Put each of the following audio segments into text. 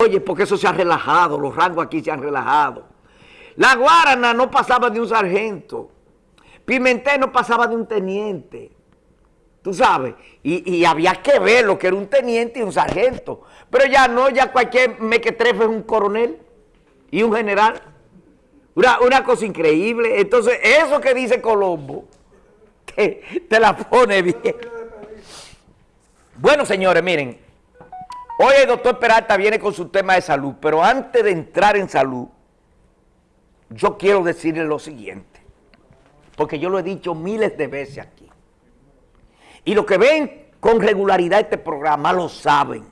Oye, porque eso se ha relajado, los rangos aquí se han relajado. La Guarana no pasaba de un sargento. Pimentel no pasaba de un teniente. Tú sabes, y, había que ver lo que era un teniente y un sargento. Pero ya no, ya cualquier mequetrefe es un coronel y un general. Una, una cosa increíble. Entonces, eso que dice Colombo, te, te la pone bien. Bueno, señores, miren, hoy el doctor Peralta viene con su tema de salud, pero antes de entrar en salud, yo quiero decirle lo siguiente, porque yo lo he dicho miles de veces aquí, y los que ven con regularidad este programa lo saben.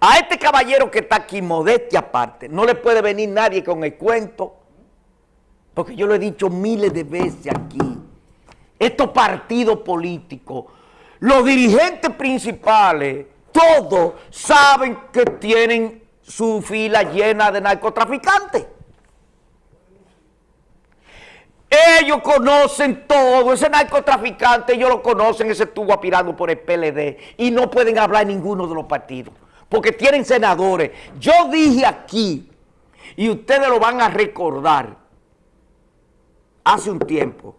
A este caballero que está aquí, modestia aparte, no le puede venir nadie con el cuento, porque yo lo he dicho miles de veces aquí, estos partidos políticos, los dirigentes principales, todos saben que tienen su fila llena de narcotraficantes. Ellos conocen todo, ese narcotraficante, ellos lo conocen, ese estuvo aspirando por el PLD y no pueden hablar ninguno de los partidos, porque tienen senadores. Yo dije aquí, y ustedes lo van a recordar, hace un tiempo,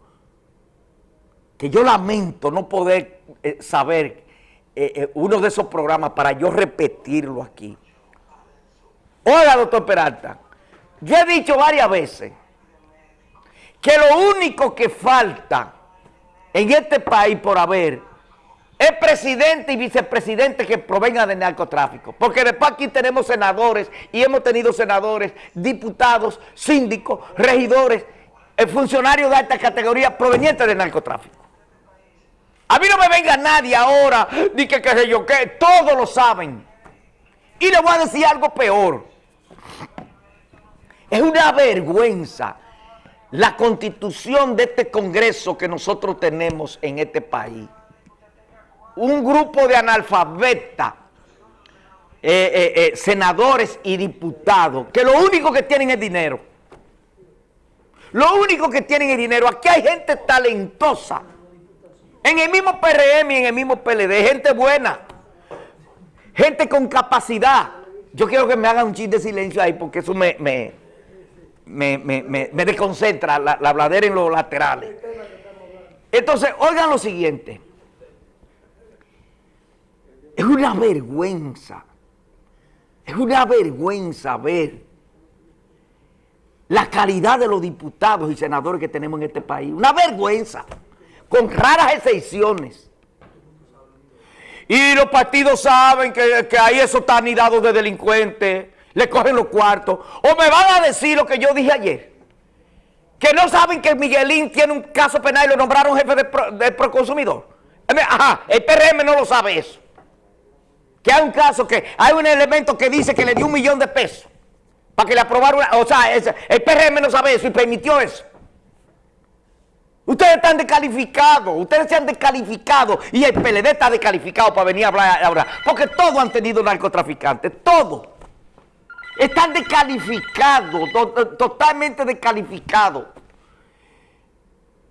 que yo lamento no poder eh, saber eh, eh, uno de esos programas para yo repetirlo aquí. Hola, doctor Peralta, yo he dicho varias veces que lo único que falta en este país por haber es presidente y vicepresidente que provenga del narcotráfico. Porque después aquí tenemos senadores y hemos tenido senadores, diputados, síndicos, regidores, funcionarios de alta categoría provenientes del narcotráfico. A mí no me venga nadie ahora, ni que qué sé yo qué, todos lo saben. Y le voy a decir algo peor. Es una vergüenza la constitución de este Congreso que nosotros tenemos en este país. Un grupo de analfabetas, eh, eh, eh, senadores y diputados, que lo único que tienen es dinero. Lo único que tienen es dinero. Aquí hay gente talentosa en el mismo PRM y en el mismo PLD, gente buena, gente con capacidad. Yo quiero que me hagan un chiste de silencio ahí porque eso me, me, me, desconcentra, la, la bladera en los laterales. Entonces, oigan lo siguiente. Es una vergüenza, es una vergüenza ver la calidad de los diputados y senadores que tenemos en este país. Una vergüenza con raras excepciones. Y los partidos saben que, ahí eso está anidado de delincuentes, le cogen los cuartos. O me van a decir lo que yo dije ayer, que no saben que Miguelín tiene un caso penal y lo nombraron jefe de, proconsumidor. Ajá, el PRM no lo sabe eso. Que hay un caso que hay un elemento que dice que le dio un millón de pesos para que le aprobaron, o sea, el PRM no sabe eso y permitió eso. Ustedes están descalificados, ustedes se han descalificado y el PLD está descalificado para venir a hablar. Porque todos han tenido narcotraficantes, todos. Están descalificados, totalmente descalificados.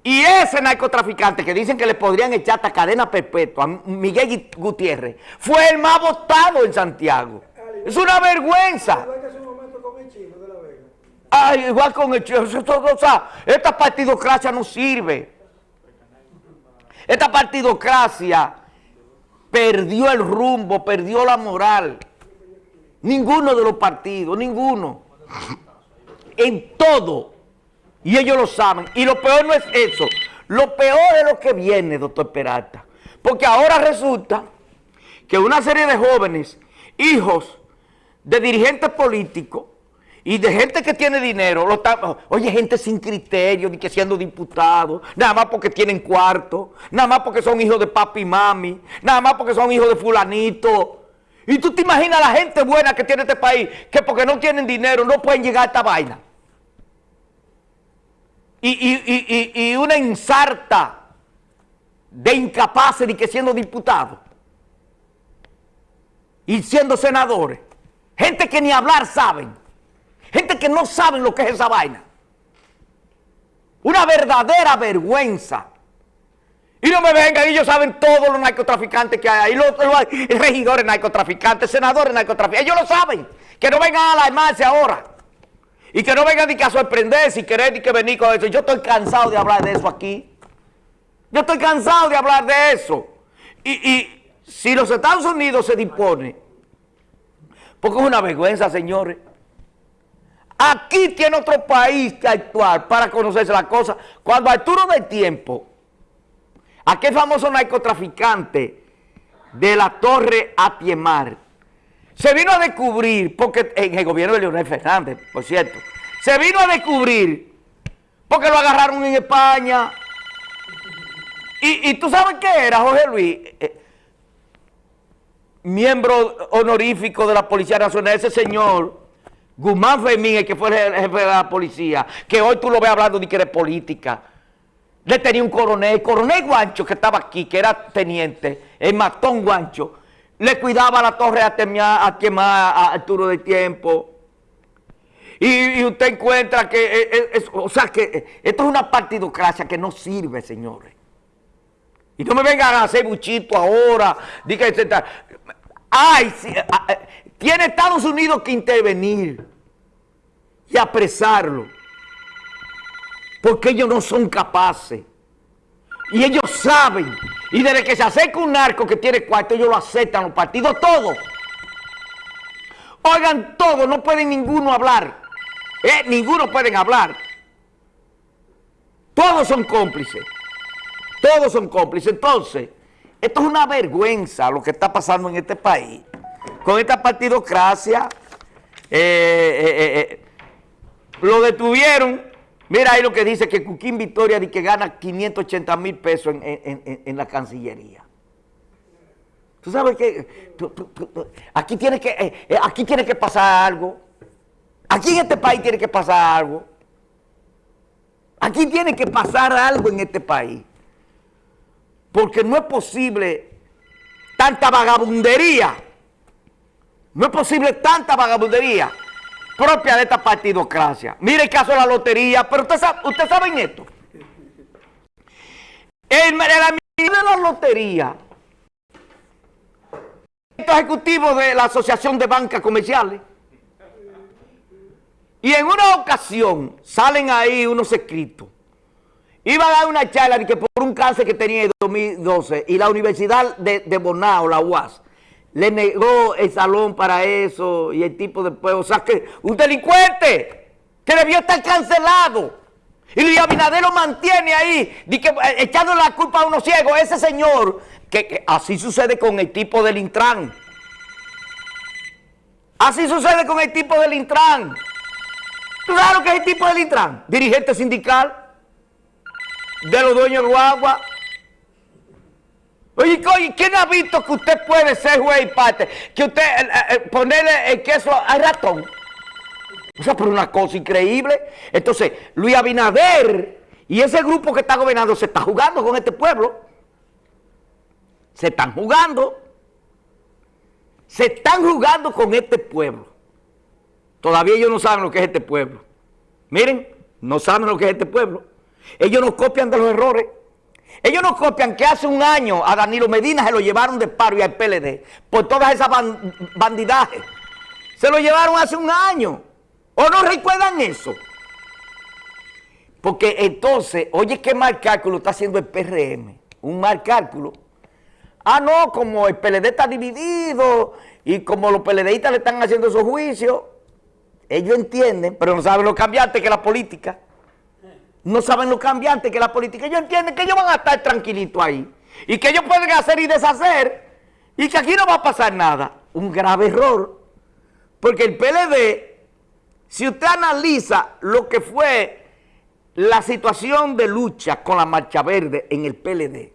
Y ese narcotraficante que dicen que le podrían echar hasta cadena perpetua, Miguel Gutiérrez, fue el más votado en Santiago. Es una vergüenza. Ay, igual con el o sea, esta partidocracia no sirve. Esta partidocracia perdió el rumbo, perdió la moral. Ninguno de los partidos, ninguno. En todo. Y ellos lo saben. Y lo peor no es eso. Lo peor es lo que viene, doctor Peralta. Porque ahora resulta que una serie de jóvenes, hijos de dirigentes políticos, y de gente que tiene dinero, oye, gente sin criterio, ni que siendo diputados, nada más porque tienen cuarto, nada más porque son hijos de papi y mami, nada más porque son hijos de fulanito. Y tú te imaginas la gente buena que tiene este país, que porque no tienen dinero no pueden llegar a esta vaina. Y, una ensarta de incapaces ni que siendo diputados. Y siendo senadores. Gente que ni hablar saben. Gente que no saben lo que es esa vaina. Una verdadera vergüenza. Y no me vengan, ellos saben todos los narcotraficantes que hay ahí, los, regidores narcotraficantes, senadores narcotraficantes, ellos lo saben. Que no vengan a alarmarse ahora. Y que no vengan ni que a sorprenderse y querer ni que venir con eso. Yo estoy cansado de hablar de eso aquí. Yo estoy cansado de hablar de eso. Y, si los Estados Unidos se dispone, porque es una vergüenza, señores. Aquí tiene otro país que actuar para conocerse las cosas. Cuando Arturo del Tiempo, aquel famoso narcotraficante de la Torre Atiemar, se vino a descubrir, porque en el gobierno de Leonel Fernández, por cierto, se vino a descubrir porque lo agarraron en España. Y, tú sabes qué era, Jorge Luis, eh, miembro honorífico de la Policía Nacional, ese señor, Guzmán Fermín, el que fue el jefe de la policía, que hoy tú lo ves hablando de que era política. Le tenía un coronel, el coronel Guancho que estaba aquí, que era teniente, el matón Guancho, le cuidaba la torre a, a quemar a Arturo de Tiempo. Y, usted encuentra que, eh, eh, o sea, que eh, esto es una partidocracia que no sirve, señores. Y no me vengan a hacer buchito ahora. Diga, ay, tiene Estados Unidos que intervenir y apresarlo. Porque ellos no son capaces. Y ellos saben. Y desde que se acerca un narco que tiene cuarto, ellos lo aceptan, los partidos, todos. Oigan, todos, no pueden ninguno hablar. Eh, ninguno pueden hablar. Todos son cómplices. Todos son cómplices. Entonces, esto es una vergüenza lo que está pasando en este país. Con esta partidocracia, eh, eh, lo detuvieron. Mira ahí lo que dice que Cuquín Victoria dice que gana 580 mil pesos en, la Cancillería. Tú sabes que aquí, tiene que aquí tiene que pasar algo. Aquí en este país tiene que pasar algo. Aquí tiene que pasar algo en este país. Porque no es posible tanta vagabundería. No es posible tanta vagabundería propia de esta partidocracia. Mire el caso de la lotería, pero usted sabe, usted saben esto. El, el de la lotería, el ejecutivo de la Asociación de Bancas Comerciales, y en una ocasión salen ahí unos escritos Iba a dar una charla que por un cáncer que tenía en 2012 y la Universidad de, Bonao, la UAS, le negó el salón para eso y el tipo después, o sea que un delincuente que debió estar cancelado. Y Luis Abinader lo mantiene ahí, de que, eh, echando la culpa a unos ciegos. Ese señor, que, así sucede con el tipo del Intran. Así sucede con el tipo del Intran. ¿Tú sabes lo que es el tipo del Intran? Dirigente sindical de los dueños de guagua. Oye, ¿quién ha visto que usted puede ser juez y parte? Que usted eh, eh, eh, ponerle el queso al ratón. O sea, por una cosa increíble. Entonces, Luis Abinader y ese grupo que está gobernando se está jugando con este pueblo. Se están jugando. Se están jugando con este pueblo. Todavía ellos no saben lo que es este pueblo. Miren, no saben lo que es este pueblo. Ellos no copian de los errores. Ellos no copian que hace un año a Danilo Medina se lo llevaron de paro y al PLD por todas esas bandidajes. Se lo llevaron hace un año. ¿O no recuerdan eso? Porque entonces, oye, qué mal cálculo está haciendo el PRM. Un mal cálculo. Ah, no, como el PLD está dividido y como los PLDistas le están haciendo esos juicios, ellos entienden, pero no saben lo cambiante que la política no saben lo cambiante que la política. Ellos entienden que ellos van a estar tranquilitos ahí. Y que ellos pueden hacer y deshacer. Y que aquí no va a pasar nada. Un grave error. Porque el PLD, si usted analiza lo que fue la situación de lucha con la Marcha Verde en el PLD.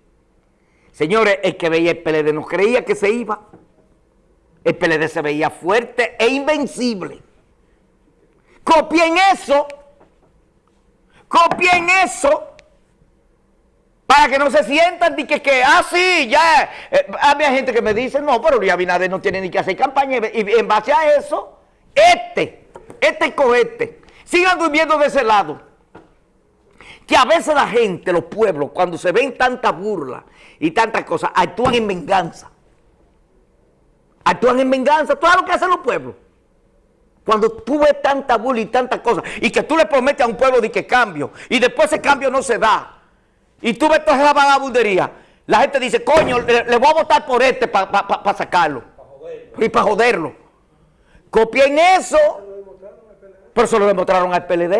Señores, el que veía el PLD no creía que se iba. El PLD se veía fuerte e invencible. Copien eso Copien eso para que no se sientan de que, que ah, sí, ya. Eh, había gente que me dice, no, pero Luis Abinader no tiene ni que hacer campaña. Y en base a eso, este, este cohete, sigan durmiendo de ese lado. que a veces la gente, los pueblos, cuando se ven tanta burla y tantas cosas, actúan en venganza. Actúan en venganza, todo lo que hacen los pueblos. Cuando tú ves tanta burla y tantas cosas, y que tú le prometes a un pueblo de que cambio, y después ese cambio no se da, y tú ves toda esa vagabundería, la gente dice, coño, le, voy a votar por este para sacarlo. y para joderlo. Copien eso, pero eso lo demostraron al PLD.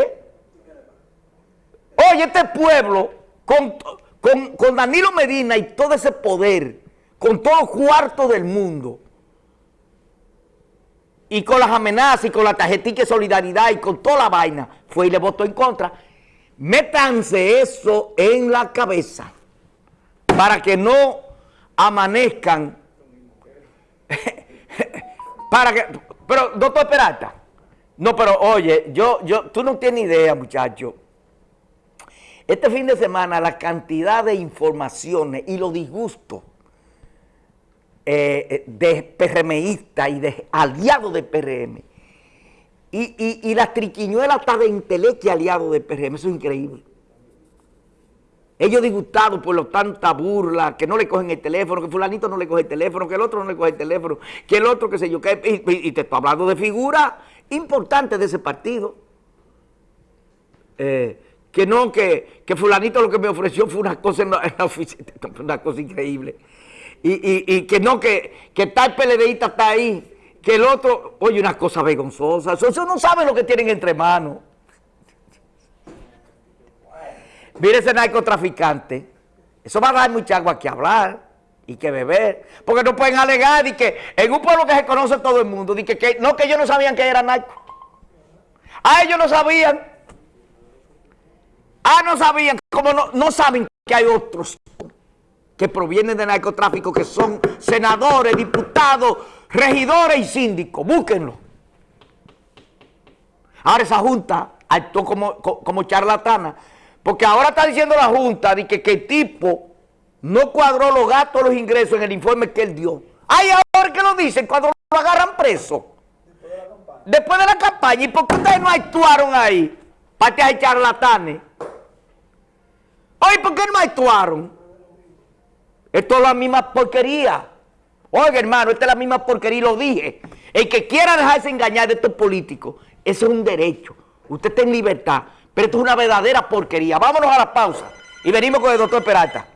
Oye, este pueblo, con, con, Danilo Medina y todo ese poder, con todo cuarto del mundo, y con las amenazas y con la tarjetita de solidaridad y con toda la vaina, fue y le votó en contra. Métanse eso en la cabeza para que no amanezcan. para que, pero, doctor Peralta, no, pero oye, yo, yo, tú no tienes idea, muchacho. Este fin de semana la cantidad de informaciones y los disgustos eh, de PRMistas y de aliados de PRM y, y, y las triquiñuelas hasta de intelecto aliados de PRM, eso es increíble. Ellos disgustados por lo tanta burla, que no le cogen el teléfono, que fulanito no le coge el teléfono, que el otro no le coge el teléfono, que el otro, qué sé yo, que, y, te estoy hablando de figuras importantes de ese partido. Eh, que no, que, que, fulanito lo que me ofreció fue una cosa en la, oficina, una cosa increíble. Y, y, que no, que, que tal PLDista está ahí, que el otro, oye, una cosa vergonzosa, eso no sabe lo que tienen entre manos. Mire ese narcotraficante. Eso va a dar mucha agua que hablar y que beber. Porque no pueden alegar y que en un pueblo que se conoce todo el mundo, y que, no, que ellos no sabían que era narco. Ah, ellos no sabían. Ah, no sabían. Como no, no saben que hay otros que provienen de narcotráfico, que son senadores, diputados, regidores y síndicos. Búsquenlo. Ahora esa junta actuó como, como charlatana porque ahora está diciendo la Junta de que, el tipo no cuadró los gastos, los ingresos en el informe que él dio. Ay, ahora que lo dicen cuando lo agarran preso. Después de la campaña. ¿Y por qué ustedes no actuaron ahí? Para que hay charlatanes. Oye, ¿por qué no actuaron? Esto es la misma porquería. Oiga, hermano, esta es la misma porquería y lo dije. El que quiera dejarse engañar de estos políticos, eso es un derecho. Usted está en libertad. Pero esto es una verdadera porquería. Vámonos a la pausa y venimos con el doctor Peralta.